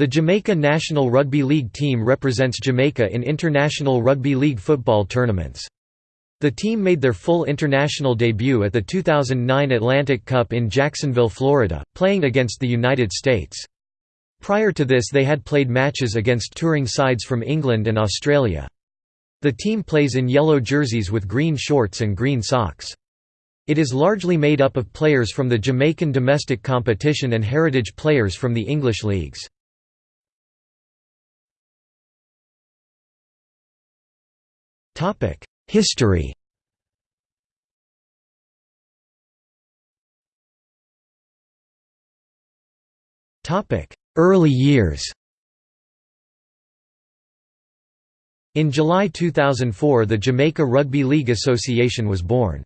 The Jamaica National Rugby League team represents Jamaica in international rugby league football tournaments. The team made their full international debut at the 2009 Atlantic Cup in Jacksonville, Florida, playing against the United States. Prior to this they had played matches against touring sides from England and Australia. The team plays in yellow jerseys with green shorts and green socks. It is largely made up of players from the Jamaican domestic competition and heritage players from the English leagues. History Early years In July 2004 the Jamaica Rugby League Association was born.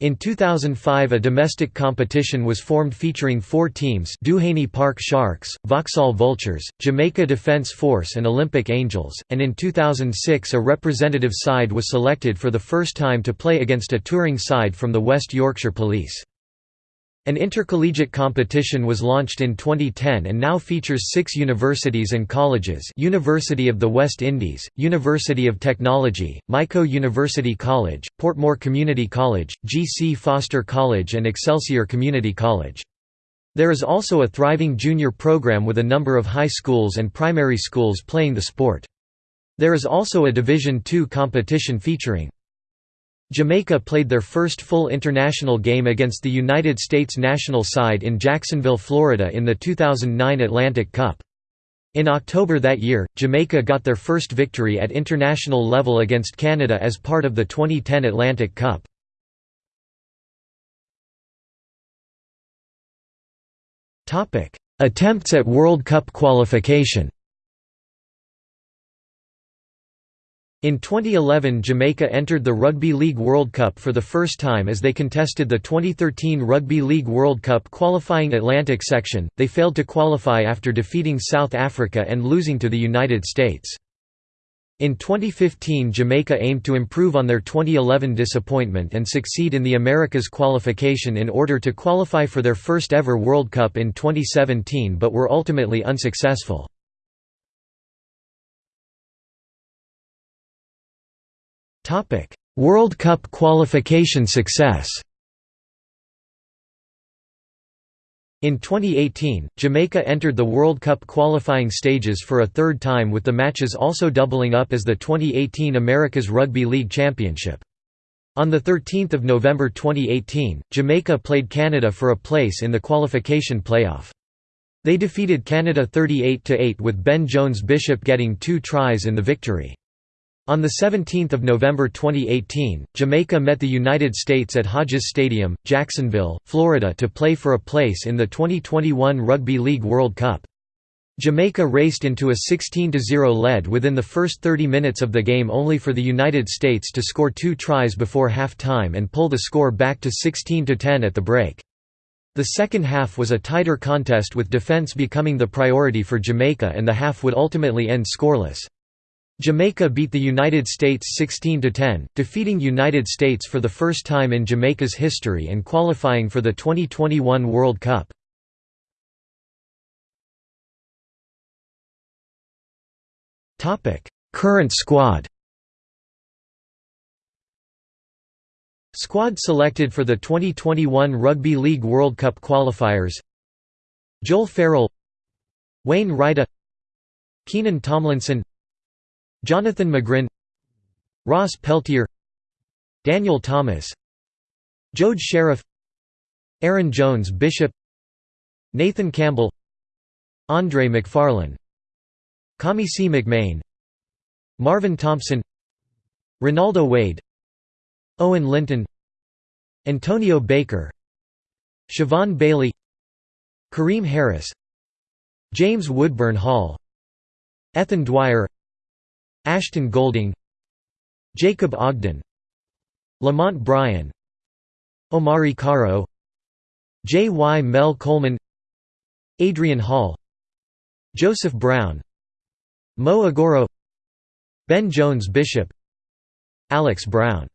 In 2005 a domestic competition was formed featuring four teams Duhaney Park Sharks, Vauxhall Vultures, Jamaica Defence Force and Olympic Angels, and in 2006 a representative side was selected for the first time to play against a touring side from the West Yorkshire Police. An intercollegiate competition was launched in 2010 and now features six universities and colleges University of the West Indies, University of Technology, Mico University College, Portmore Community College, G. C. Foster College and Excelsior Community College. There is also a thriving junior program with a number of high schools and primary schools playing the sport. There is also a Division II competition featuring Jamaica played their first full international game against the United States national side in Jacksonville, Florida in the 2009 Atlantic Cup. In October that year, Jamaica got their first victory at international level against Canada as part of the 2010 Atlantic Cup. Attempts at World Cup qualification In 2011 Jamaica entered the Rugby League World Cup for the first time as they contested the 2013 Rugby League World Cup qualifying Atlantic section, they failed to qualify after defeating South Africa and losing to the United States. In 2015 Jamaica aimed to improve on their 2011 disappointment and succeed in the Americas qualification in order to qualify for their first ever World Cup in 2017 but were ultimately unsuccessful. Topic: World Cup qualification success. In 2018, Jamaica entered the World Cup qualifying stages for a third time with the matches also doubling up as the 2018 America's Rugby League Championship. On 13 November 2018, Jamaica played Canada for a place in the qualification playoff. They defeated Canada 38–8 with Ben Jones Bishop getting two tries in the victory. On 17 November 2018, Jamaica met the United States at Hodges Stadium, Jacksonville, Florida to play for a place in the 2021 Rugby League World Cup. Jamaica raced into a 16–0 lead within the first 30 minutes of the game only for the United States to score two tries before half-time and pull the score back to 16–10 at the break. The second half was a tighter contest with defense becoming the priority for Jamaica and the half would ultimately end scoreless. Jamaica beat the United States 16–10, defeating United States for the first time in Jamaica's history and qualifying for the 2021 World Cup. Current squad Squad selected for the 2021 Rugby League World Cup qualifiers Joel Farrell Wayne Reittie Keenen Tomlinson Jonathan Magrin Ross Peltier Daniel Thomas Jode Sheriffe Aaron Jones Bishop Nathan Campbell Andre McFarlane C. McMahon Marvin Thompson Ronaldo Wade Owen Linton Antonio Baker Siobhan Bailey Kareem Harris James Woodburn Hall Ethan Dwyer Ashton Golding Jacob Ogden Lamont Bryan Omari Caro Jy-mel Coleman Adrian Hall Joseph Brown Mo Agoro Ben Jones Bishop Alex Brown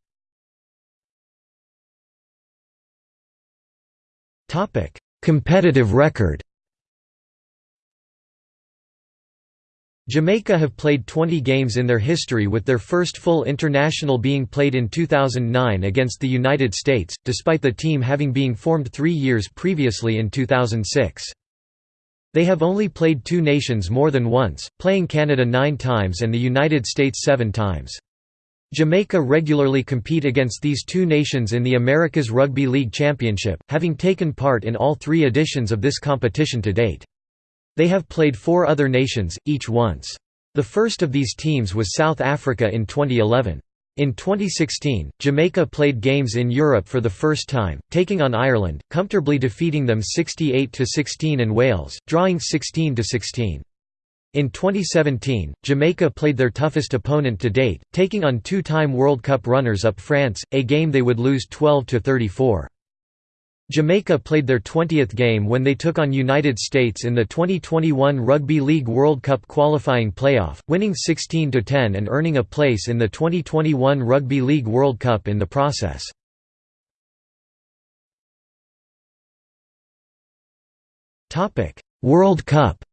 Competitive record Jamaica have played 20 games in their history with their first full international being played in 2009 against the United States, despite the team having been formed three years previously in 2006. They have only played two nations more than once, playing Canada nine times and the United States seven times. Jamaica regularly compete against these two nations in the Americas Rugby League Championship, having taken part in all three editions of this competition to date. They have played four other nations, each once. The first of these teams was South Africa in 2011. In 2016, Jamaica played games in Europe for the first time, taking on Ireland, comfortably defeating them 68–16 and Wales, drawing 16–16. In 2017, Jamaica played their toughest opponent to date, taking on two-time World Cup runners-up France, a game they would lose 12–34. Jamaica played their 20th game when they took on United States in the 2021 Rugby League World Cup qualifying playoff, winning 16–10 and earning a place in the 2021 Rugby League World Cup in the process. World Cup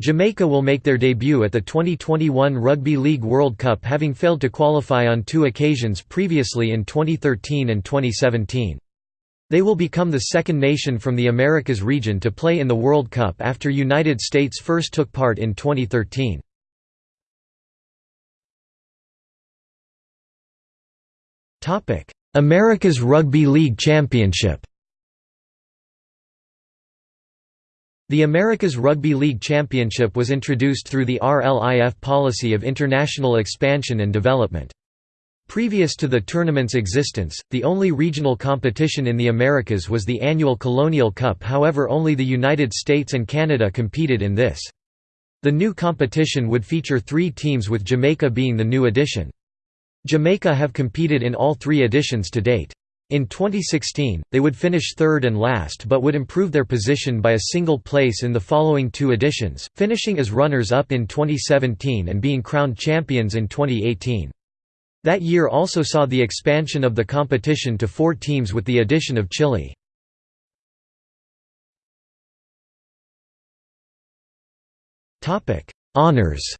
Jamaica will make their debut at the 2021 Rugby League World Cup having failed to qualify on two occasions previously in 2013 and 2017. They will become the second nation from the Americas region to play in the World Cup after United States first took part in 2013. Americas Rugby League Championship The Americas Rugby League Championship was introduced through the RLIF policy of international expansion and development. Previous to the tournament's existence, the only regional competition in the Americas was the annual Colonial Cup however only the United States and Canada competed in this. The new competition would feature three teams with Jamaica being the new addition. Jamaica have competed in all three editions to date. In 2016, they would finish third and last but would improve their position by a single place in the following two editions, finishing as runners-up in 2017 and being crowned champions in 2018. That year also saw the expansion of the competition to four teams with the addition of Chile. Honours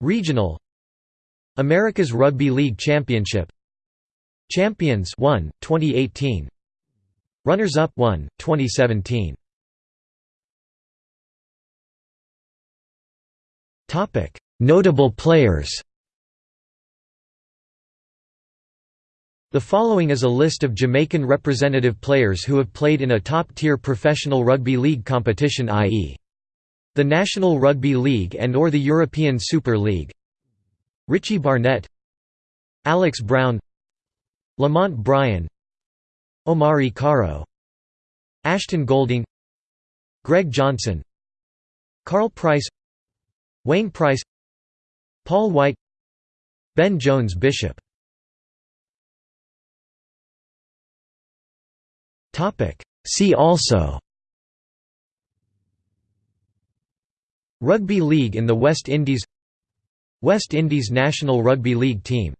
Regional America's Rugby League Championship. Champions 1 2018 Runners up 1 2017 Topic. Notable players. The following is a list of Jamaican representative players who have played in a top-tier professional rugby league competition i.e. the National Rugby League and or the European Super League Richie Barnett Alex Brown Lamont Bryan Omari Caro Ashton Golding Greg Johnson Carl Price Wayne Price Paul White Ben Jones Bishop. See also Rugby League in the West Indies West Indies national rugby league team